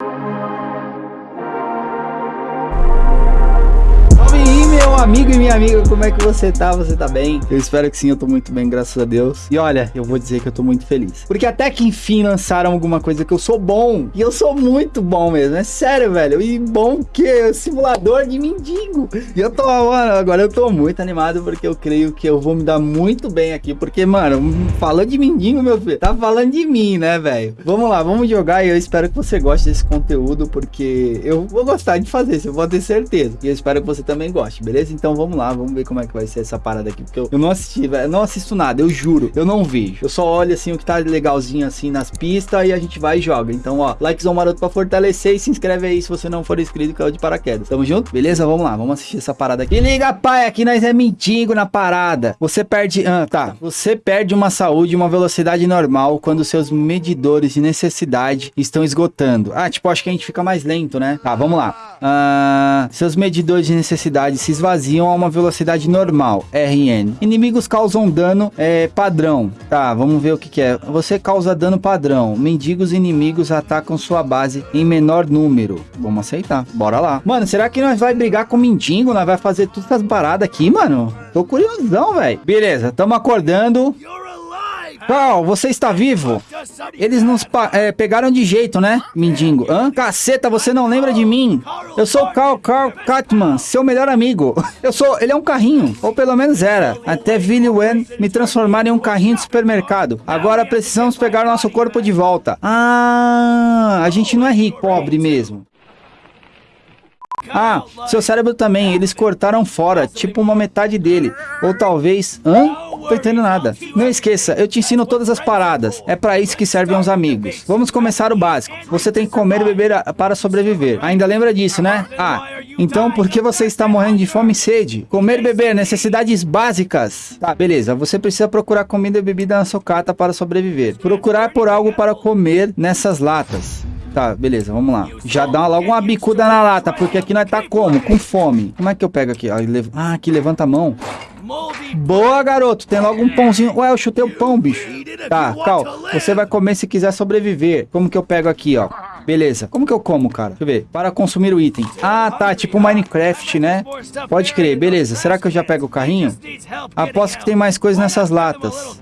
meu amigo e minha amiga, como é que você tá? Você tá bem? Eu espero que sim, eu tô muito bem, graças a Deus. E olha, eu vou dizer que eu tô muito feliz. Porque até que enfim lançaram alguma coisa que eu sou bom. E eu sou muito bom mesmo, é sério, velho. E bom que simulador de mendigo. E eu tô, mano, agora eu tô muito animado porque eu creio que eu vou me dar muito bem aqui. Porque, mano, falando de mendigo, meu filho, tá falando de mim, né, velho? Vamos lá, vamos jogar e eu espero que você goste desse conteúdo porque eu vou gostar de fazer, isso eu vou ter certeza. E eu espero que você também goste, beleza? Então vamos lá, vamos ver como é que vai ser essa parada aqui. Porque eu, eu não assisti. Eu não assisto nada, eu juro. Eu não vejo. Eu só olho assim o que tá legalzinho assim nas pistas e a gente vai e joga. Então, ó, likezão maroto pra fortalecer e se inscreve aí se você não for inscrito, caiu de paraquedas. Tamo junto? Beleza? Vamos lá, vamos assistir essa parada aqui. E liga, pai, aqui nós é mendigo na parada. Você perde. Ah, tá. Você perde uma saúde e uma velocidade normal quando seus medidores de necessidade estão esgotando. Ah, tipo, acho que a gente fica mais lento, né? Tá, vamos lá. Ah, seus medidores de necessidade se esvaziam a uma velocidade normal, RN. Inimigos causam dano é, padrão. Tá, vamos ver o que, que é. Você causa dano padrão. Mendigos inimigos atacam sua base em menor número. Vamos aceitar. Bora lá. Mano, será que nós vai brigar com o mendigo? Nós vai fazer todas essas paradas aqui, mano? Tô curiosão, velho. Beleza, tamo acordando. Cal, você está vivo? Eles nos é, pegaram de jeito, né, mendigo? Hã? Caceta, você não lembra de mim? Eu sou o Carl Carl Catman, seu melhor amigo. Eu sou... Ele é um carrinho, ou pelo menos era. Até Billy Wen me transformar em um carrinho de supermercado. Agora precisamos pegar nosso corpo de volta. Ah, a gente não é rico, pobre mesmo. Ah, seu cérebro também, eles cortaram fora, tipo uma metade dele. Ou talvez... Hã? Tô entendendo nada. Não esqueça, eu te ensino todas as paradas. É para isso que servem os amigos. Vamos começar o básico. Você tem que comer e beber para sobreviver. Ainda lembra disso, né? Ah, então por que você está morrendo de fome e sede? Comer e beber, necessidades básicas. Tá, beleza. Você precisa procurar comida e bebida na socata para sobreviver. Procurar por algo para comer nessas latas. Tá, beleza, vamos lá. Já dá logo uma bicuda na lata, porque aqui nós tá como? Com fome. Como é que eu pego aqui? Ah, aqui levanta a mão. Boa, garoto. Tem logo um pãozinho. Ué, eu chutei o pão, bicho. Tá, Cal. Você vai comer se quiser sobreviver. Como que eu pego aqui, ó? Beleza. Como que eu como, cara? Deixa eu ver. Para consumir o item. Ah, tá. Tipo Minecraft, né? Pode crer. Beleza. Será que eu já pego o carrinho? Aposto que tem mais coisas nessas latas.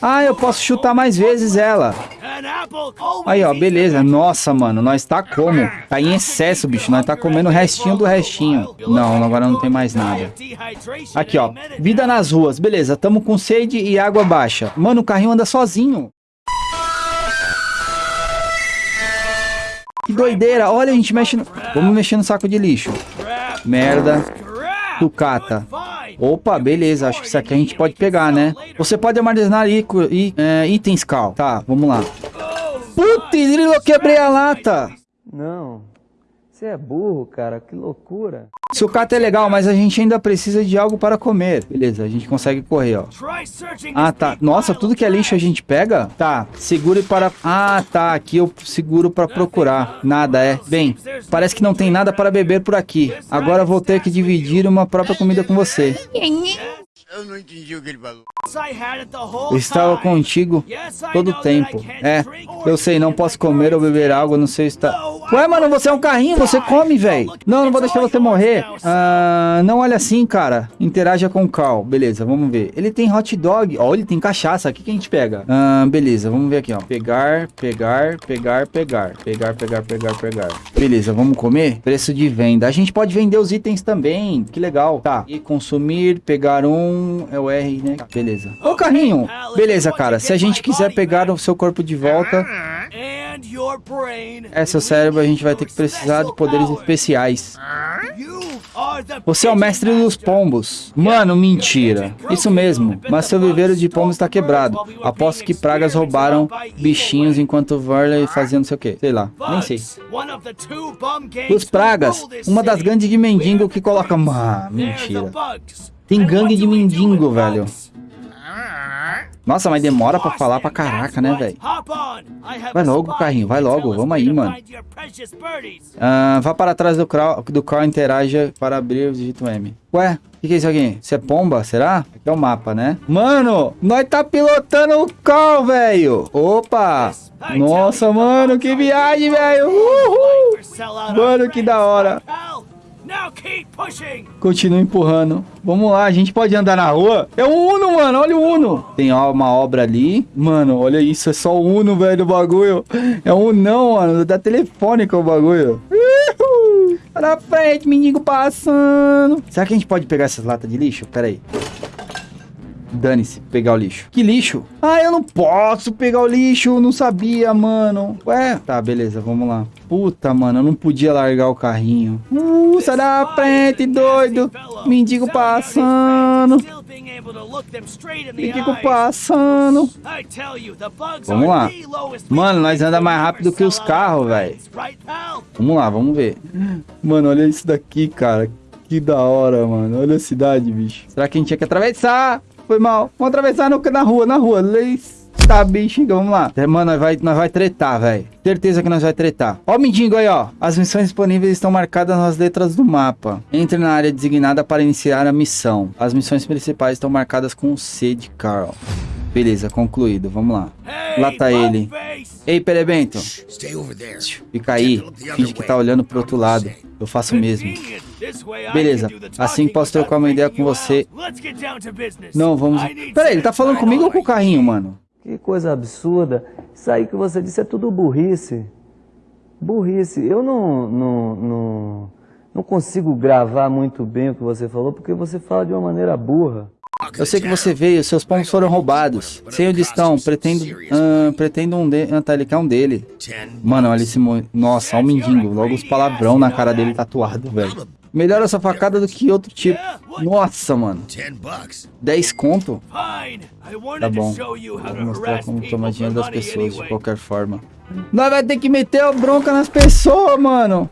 Ah, eu posso chutar mais vezes ela. Aí, ó. Beleza. Nossa, mano. Nós tá como? Tá em excesso, bicho. Nós tá comendo o restinho do restinho. Não, agora não tem mais nada. Aqui, ó. Vida nas ruas. Beleza. Tamo com sede e água baixa. Mano, o carrinho anda sozinho. Que doideira. Olha, a gente mexe no... Vamos mexer no saco de lixo. Merda. Sucata. Opa, beleza. Acho que isso aqui a gente pode pegar, né? Você pode armazenar é, itens, Cal. Tá, vamos lá. Putz, eu quebrei a lata. Não. Você é burro, cara. Que loucura. Sucata é legal, mas a gente ainda precisa de algo para comer. Beleza, a gente consegue correr, ó. Ah, tá. Nossa, tudo que é lixo a gente pega? Tá, segure para... Ah, tá. Aqui eu seguro para procurar. Nada, é. Bem, parece que não tem nada para beber por aqui. Agora vou ter que dividir uma própria comida com você. Eu não entendi o que ele falou. Eu estava contigo todo o tempo. É, eu sei, não posso comer ou beber água, não sei se está... Ué, mano, você é um carrinho, você come, velho. Não, não vou deixar você morrer. Ah, não olha assim, cara. Interaja com o Cal. Beleza, vamos ver. Ele tem hot dog. Ó, ele tem cachaça. O que, que a gente pega? Ah, beleza, vamos ver aqui, ó. Pegar, pegar, pegar, pegar. Pegar, pegar, pegar, pegar. Beleza, vamos comer? Preço de venda. A gente pode vender os itens também. Que legal. Tá. E consumir, pegar um é o R, né? Beleza. Ô, carrinho. Beleza, cara. Se a gente quiser pegar o seu corpo de volta... É, seu cérebro, a gente vai ter que precisar de poderes especiais. Você é o mestre dos pombos. Mano, mentira. Isso mesmo. Mas seu viveiro de pombos está quebrado. Aposto que pragas roubaram bichinhos enquanto Varley fazia não sei o que. Sei lá. Nem sei. Os pragas. Uma das gangues de mendigo que coloca... Ah, mentira. Tem gangue de mendigo, velho. Nossa, mas demora pra falar pra caraca, né, velho? Vai logo, carrinho, vai logo, vamos aí, mano. Ah, vá para trás do crawl, do crawl interaja para abrir o digito M. Ué, o que, que é isso aqui? Isso é pomba, será? Aqui é o mapa, né? Mano, nós tá pilotando o crawl, velho. Opa! Nossa, mano, que viagem, velho. Uhul! Mano, que da hora. Continua empurrando. Vamos lá, a gente pode andar na rua. É o Uno, mano. Olha o Uno. Tem uma obra ali. Mano, olha isso. É só o Uno, velho, o bagulho. É um não, mano. Da telefônica o bagulho. Uhul. Olha na frente, mendigo passando. Será que a gente pode pegar essas latas de lixo? Pera aí. Dane-se, pegar o lixo. Que lixo? Ah, eu não posso pegar o lixo. Não sabia, mano. Ué, tá, beleza, vamos lá. Puta, mano, eu não podia largar o carrinho. Uh, sai da frente, doido. Mendigo passando. Mendigo passando. Vamos lá. Mano, nós anda mais rápido que os carros, velho. Vamos lá, vamos ver. Mano, olha isso daqui, cara. Que da hora, mano. Olha a cidade, bicho. Será que a gente tinha que atravessar? Foi mal. Vamos atravessar no, na rua, na rua. Leis. Tá, bicho, vamos lá. É, mano, nós vai, nós vai tretar, velho. Certeza que nós vai tretar. Ó o mendigo aí, ó. As missões disponíveis estão marcadas nas letras do mapa. Entre na área designada para iniciar a missão. As missões principais estão marcadas com o C de Carl. Beleza, concluído. Vamos lá. Lá tá ele. Ei, Perebento. Fica aí. Finge que tá olhando pro outro lado. Eu faço o mesmo. Beleza. Assim posso trocar uma ideia com você. Não, vamos... Pera aí, ele tá falando comigo ou com o carrinho, mano? Que coisa absurda. Isso aí que você disse é tudo burrice. Burrice. Eu não, não, não, não consigo gravar muito bem o que você falou, porque você fala de uma maneira burra. Eu sei que você veio, seus pombos foram roubados. Sei onde estão, pretendo, uh, pretendo um de... Ah, tá, ele quer um dele. Mano, olha esse... Mo... Nossa, olha o mendigo. Logo os palavrão na cara dele tatuado, velho. Melhor essa facada do que outro tipo. Nossa, mano. 10 conto? Tá bom. Vou mostrar como tomar dinheiro das pessoas de qualquer forma. Nós vai ter que meter a bronca nas pessoas, mano.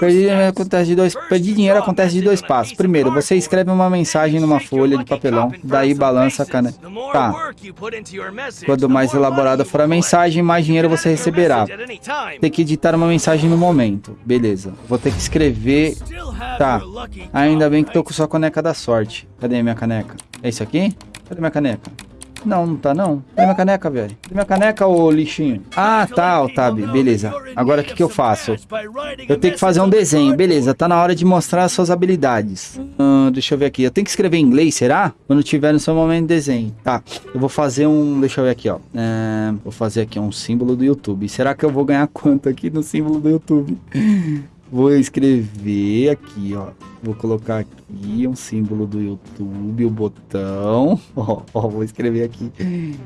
Perdi, acontece de dois, perdi dinheiro acontece de dois passos. Primeiro, você escreve uma mensagem numa folha de papelão, daí balança a caneta. Tá. Quanto mais elaborada for a mensagem, mais dinheiro você receberá. Tem que editar uma mensagem no momento. Beleza. Vou ter que escrever... Tá. Ainda bem que tô com sua caneca da sorte. Cadê minha caneca? É isso aqui? Cadê minha caneca? Não, não tá não. Cadê minha caneca, velho? Cadê minha caneca, ô lixinho? Ah, tá, Otávio. Beleza. Agora o que que eu faço? Eu tenho que fazer um desenho. Beleza, tá na hora de mostrar as suas habilidades. Hum, deixa eu ver aqui. Eu tenho que escrever em inglês, será? Quando tiver no seu momento de desenho. Tá. Eu vou fazer um... Deixa eu ver aqui, ó. É... Vou fazer aqui um símbolo do YouTube. Será que eu vou ganhar quanto aqui no símbolo do YouTube? Vou escrever aqui, ó. Vou colocar aqui um símbolo do YouTube, o botão. Ó, ó vou escrever aqui.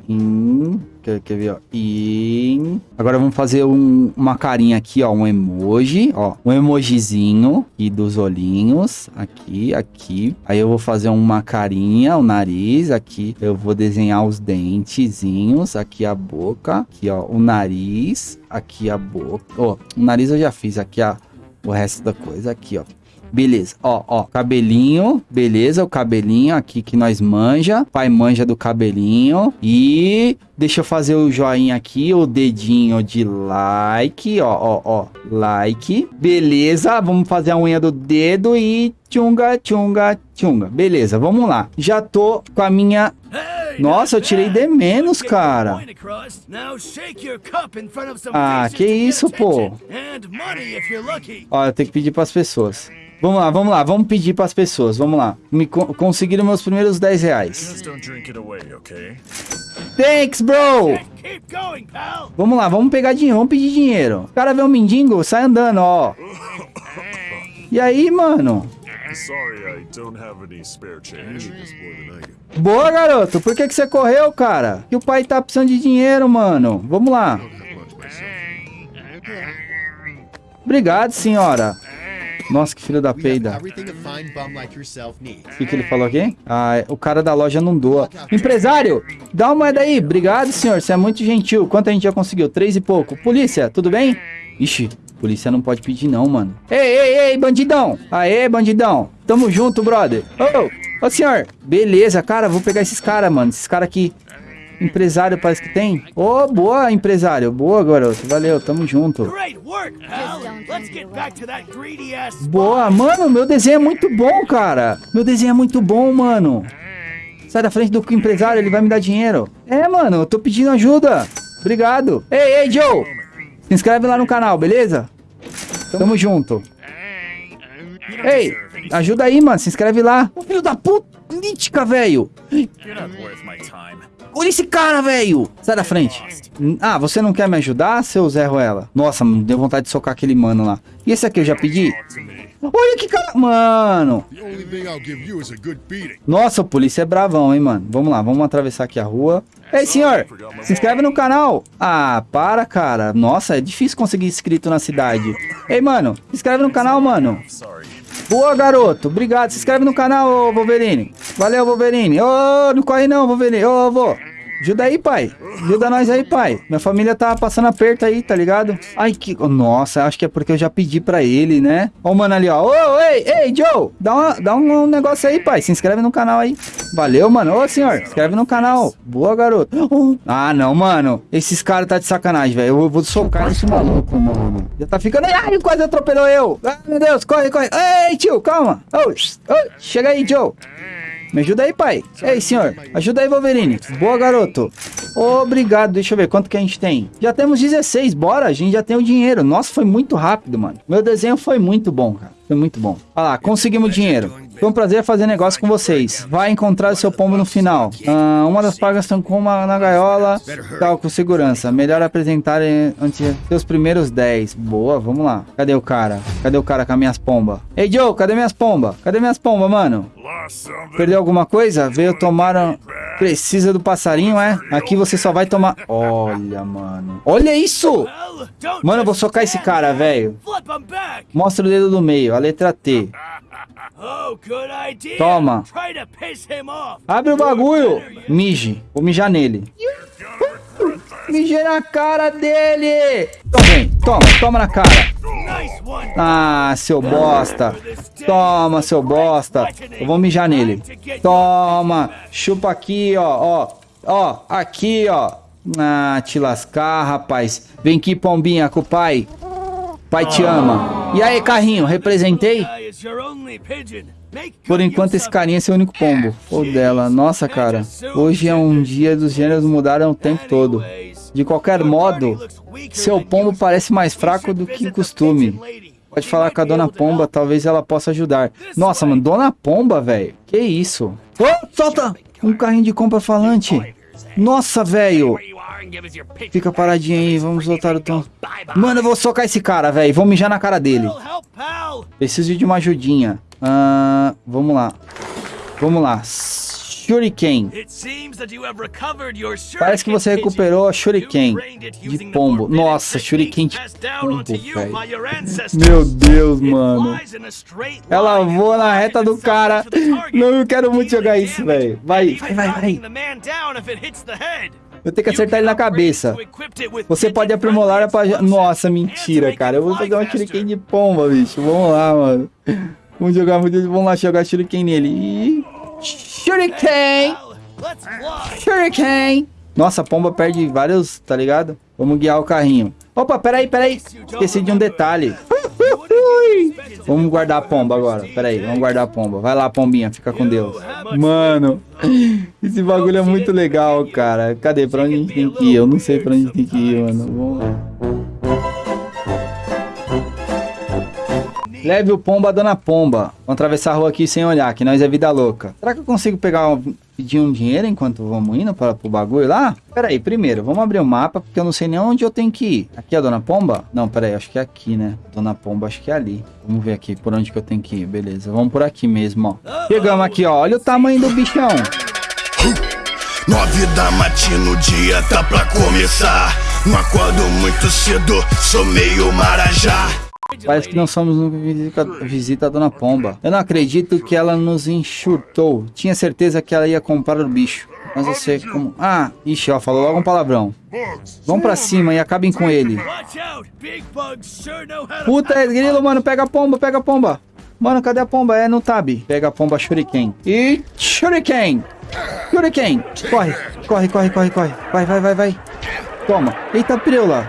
In, quer, quer ver, ó? In. Agora vamos fazer um, uma carinha aqui, ó. Um emoji, ó. Um emojizinho aqui dos olhinhos. Aqui, aqui. Aí eu vou fazer uma carinha, o nariz. Aqui eu vou desenhar os dentezinhos. Aqui a boca. Aqui, ó. O nariz. Aqui a boca. Ó, o nariz eu já fiz. Aqui a o resto da coisa aqui, ó. Beleza, ó, ó, cabelinho, beleza, o cabelinho aqui que nós manja, pai manja do cabelinho. E deixa eu fazer o joinha aqui, o dedinho de like, ó, ó, ó, like, beleza, vamos fazer a unha do dedo e tchunga, tchunga, tchunga, beleza, vamos lá, já tô com a minha nossa, eu tirei D menos, cara. Ah, que isso, pô. Ó, eu tenho que pedir pras pessoas. Vamos lá, vamos lá, vamos pedir pras pessoas, vamos lá. Me co conseguiram meus primeiros 10 reais. Thanks, bro! Vamos lá, vamos pegar dinheiro, vamos pedir dinheiro. O cara vê um mendigo, sai andando, ó. E aí, mano? Boa, garoto. Por que, que você correu, cara? Que o pai tá precisando de dinheiro, mano. Vamos lá. Obrigado, senhora. Nossa, que filho da peida. O que, que ele falou aqui? Ah, o cara da loja não doa. Empresário, dá uma moeda aí. Obrigado, senhor. Você é muito gentil. Quanto a gente já conseguiu? Três e pouco. Polícia, tudo bem? Ixi, polícia não pode pedir não, mano. Ei, ei, ei, bandidão. Aê, bandidão. Tamo junto, brother. Oh. Ô, senhor. Beleza, cara, vou pegar esses caras, mano. Esses caras aqui. Empresário parece que tem. Ô, oh, boa, empresário. Boa, garoto. Valeu, tamo junto. Boa, mano, meu desenho é muito bom, cara. Meu desenho é muito bom, mano. Sai da frente do empresário, ele vai me dar dinheiro. É, mano, eu tô pedindo ajuda. Obrigado. Ei, ei, Joe. Se inscreve lá no canal, beleza? Tamo junto. Ei, ajuda aí, mano. Se inscreve lá. Ô, filho da puta. Nítica, velho. Olha esse cara, velho. Sai da frente. Ah, você não quer me ajudar, seu Zé Ruela? Nossa, deu vontade de socar aquele mano lá. E esse aqui eu já pedi? Olha que cara... Mano. Nossa, o polícia é bravão, hein, mano. Vamos lá, vamos atravessar aqui a rua. Ei, senhor, se inscreve no canal. Ah, para, cara. Nossa, é difícil conseguir inscrito na cidade. Ei, mano, se inscreve no canal, mano. Boa, garoto. Obrigado. Se inscreve no canal, Wolverine. Valeu, Wolverine. Ô, oh, não corre não, Wolverine. Ô, oh, vô. Ajuda aí, pai. Ajuda nós aí, pai. Minha família tá passando aperto aí, tá ligado? Ai, que... Nossa, acho que é porque eu já pedi pra ele, né? Ó mano ali, ó. Ô, ei, ei, Joe. Dá, uma, dá um negócio aí, pai. Se inscreve no canal aí. Valeu, mano. Ô, senhor. Se inscreve no canal. Boa, garoto. Oh. Ah, não, mano. Esses caras tá de sacanagem, velho. Eu vou socar esse maluco, mano. Já tá ficando... Ai, quase atropelou eu. Ai, meu Deus. Corre, corre. Ei, tio, calma. Oh, oh, chega aí, Joe. Me ajuda aí, pai. Ei, senhor. Ajuda aí, Wolverine. Boa, garoto. Obrigado. Deixa eu ver quanto que a gente tem. Já temos 16. Bora, a gente já tem o dinheiro. Nossa, foi muito rápido, mano. Meu desenho foi muito bom, cara. Foi muito bom. Olha lá, conseguimos dinheiro. Foi um prazer fazer negócio com vocês. Vai encontrar o seu pombo no final. Ah, uma das pragas estão com uma na gaiola. Tal, com segurança. Melhor apresentar antes seus primeiros 10. Boa, vamos lá. Cadê o cara? Cadê o cara com as minhas pombas? Ei, Joe, cadê minhas pombas? Cadê minhas pombas, mano? Perdeu alguma coisa? Veio tomar... Precisa do passarinho, é? Aqui você só vai tomar... Olha, mano. Olha isso! Mano, eu vou socar esse cara, velho. Mostra o dedo do meio, a letra T. Toma. Abre o bagulho. Mije. Vou mijar nele. Mijei na cara dele. Toma, toma, toma na cara. Ah, seu bosta. Toma, seu bosta. Eu vou mijar nele. Toma. Chupa aqui, ó, ó. Ó, aqui, ó. Ah, te lascar, rapaz. Vem aqui, pombinha, com o pai. Pai te ama. E aí, carrinho, representei? Por enquanto, esse carinha é seu único pombo. Ou dela. Nossa, cara. Hoje é um dia dos gêneros mudaram o tempo todo. De qualquer modo, seu pombo parece mais fraco do que costume. Pode falar com a Dona Pomba, talvez ela possa ajudar. Nossa, mano, Dona Pomba, velho. Que isso? Oh, solta! Um carrinho de compra falante. Nossa, velho. Fica paradinho aí, vamos voltar o tom. Mano, eu vou socar esse cara, velho. Vou mijar na cara dele. Preciso de uma ajudinha. Uh, vamos lá. Vamos lá. Shuriken. Parece que você recuperou a Shuriken de pombo. Nossa, Shuriken de pombo, velho. Meu Deus, mano. Ela voa na reta do cara. Não, eu quero muito jogar isso, velho. Vai, vai, vai, vai. Eu tenho que acertar ele na cabeça. Você pode aprimorar a Nossa, mentira, cara. Eu vou pegar um Shuriken de pomba, bicho. Vamos lá, mano. Vamos jogar, vamos lá jogar Shuriken nele. Ih. Shuriken! Shuriken! Nossa, a pomba perde vários, tá ligado? Vamos guiar o carrinho. Opa, peraí, peraí. Esqueci de um detalhe. Vamos guardar a pomba agora. Peraí, vamos guardar a pomba. Vai lá, pombinha, fica com Deus. Mano, esse bagulho é muito legal, cara. Cadê? Pra onde a gente tem que ir? Eu não sei pra onde a gente tem que ir, mano. Vamos... Leve o pombo a dona pomba. Vamos atravessar a rua aqui sem olhar, que nós é vida louca. Será que eu consigo pegar um, pedir um dinheiro enquanto vamos indo para o bagulho lá? Pera aí, primeiro, vamos abrir o mapa, porque eu não sei nem onde eu tenho que ir. Aqui é a dona pomba? Não, pera aí, acho que é aqui, né? Dona pomba, acho que é ali. Vamos ver aqui por onde que eu tenho que ir. Beleza, vamos por aqui mesmo, ó. Chegamos aqui, ó. Olha o tamanho do bichão. Nove da matina, o dia tá pra começar. Não acordo muito cedo, sou meio marajá. Parece que não somos no visita, a Dona Pomba. Eu não acredito que ela nos enxurtou. Tinha certeza que ela ia comprar o bicho. Mas você como... Ah, ixi, ó, falou logo um palavrão. Vão pra cima e acabem com ele. Puta, é grilo, mano. Pega a pomba, pega a pomba. Mano, cadê a pomba? É no tab. Pega a pomba shuriken. E shuriken. Shuriken. Corre, corre, corre, corre, corre. Vai, vai, vai, vai. Toma. Eita, preula.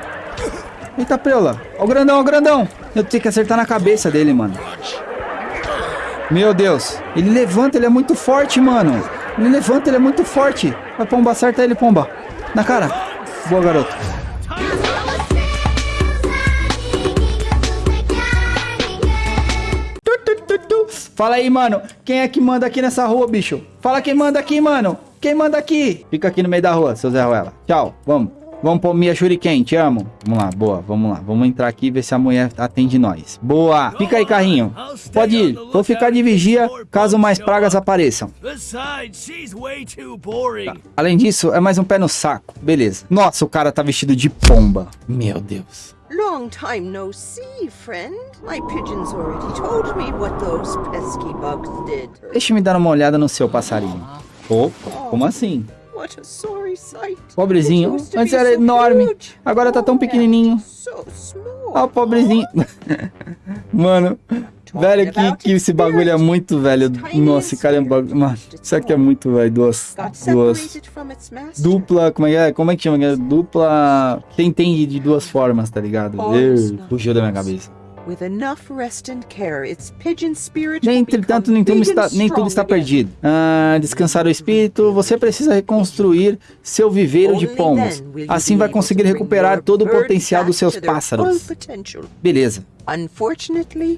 Eita, preula. Ó o grandão, ó o grandão. Eu tenho que acertar na cabeça dele, mano. Meu Deus. Ele levanta, ele é muito forte, mano. Ele levanta, ele é muito forte. Vai, pomba, acerta ele, pomba. Na cara. Boa, garoto. Fala aí, mano. Quem é que manda aqui nessa rua, bicho? Fala quem manda aqui, mano. Quem manda aqui? Fica aqui no meio da rua, seu Zé Ruela. Tchau, vamos. Vamos pôr minha Shuriken, te amo. Vamos lá, boa, vamos lá. Vamos entrar aqui e ver se a mulher atende nós. Boa. Fica aí, carrinho. Pode ir. Vou ficar de vigia caso mais pragas apareçam. Tá. Além disso, é mais um pé no saco. Beleza. Nossa, o cara tá vestido de pomba. Meu Deus. Long time no see, friend. My pigeons already told me what those pesky bugs did. Deixa me dar uma olhada no seu passarinho. Opa, como assim? Pobrezinho. Antes era enorme. Agora tá tão Oh, pequenininho. Ó, o pobrezinho. Mano, velho, que, que esse bagulho é muito velho. Nossa, esse cara é um bagulho. Mano, isso aqui é muito, velho. Duas. Duas. Dupla. Como é que é? Como é que chama? Dupla. Quem tem de duas formas, tá ligado? Ih, Fugiu da minha cabeça. Will Entretanto, nem tudo, está, nem tudo está perdido. Ah, descansar o espírito, você precisa reconstruir seu viveiro de pombos. Assim vai conseguir recuperar todo o potencial dos seus pássaros. Beleza.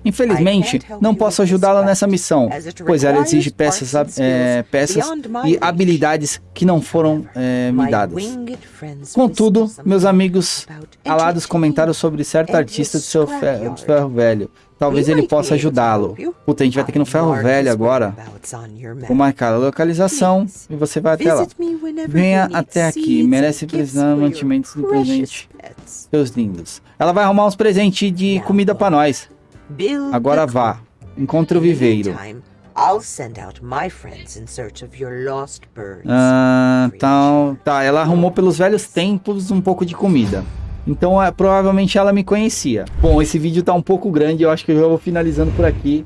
Infelizmente, não posso ajudá-la nessa missão, pois ela exige peças, é, peças e habilidades que não foram é, me dadas. Contudo, meus amigos alados comentaram sobre certo artista do seu ferro velho. Talvez ele possa ajudá-lo. Puta, a gente vai ter que ir no ferro velho agora. Vou marcar a localização e você vai até lá. Venha até aqui, merece precisar mantimentos do presente. Seus lindos. Ela vai arrumar uns presentes de comida pra nós. Agora vá. Encontre o viveiro. Ah, tá, tá. Ela arrumou pelos velhos tempos um pouco de comida. Então, é, provavelmente ela me conhecia. Bom, esse vídeo tá um pouco grande. Eu acho que eu já vou finalizando por aqui.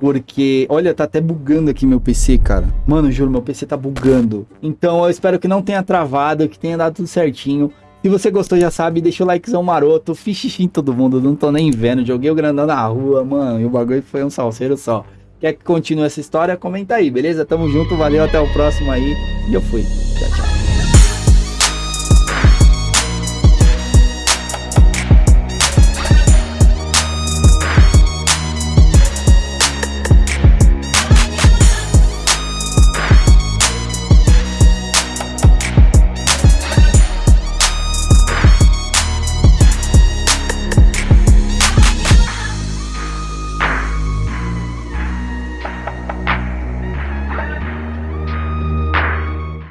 Porque, olha, tá até bugando aqui meu PC, cara. Mano, juro, meu PC tá bugando. Então, eu espero que não tenha travado, que tenha dado tudo certinho. Se você gostou, já sabe, deixa o likezão maroto. Fiz xixi em todo mundo, não tô nem vendo. Joguei o grandão na rua, mano. E o bagulho foi um salseiro só. Quer que continue essa história? Comenta aí, beleza? Tamo junto, valeu, até o próximo aí. E eu fui. Tchau, tchau.